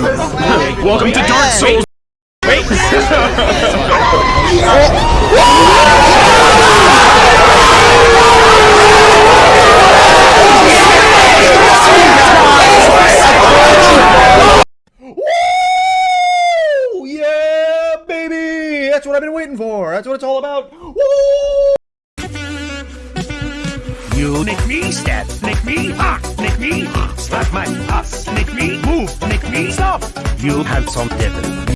Welcome to Dark Souls. Wait. Woo! Yeah, baby! That's what I've been waiting for. That's what it's all about. Woo! You nick me, stab, nick me, ah, You have some devil.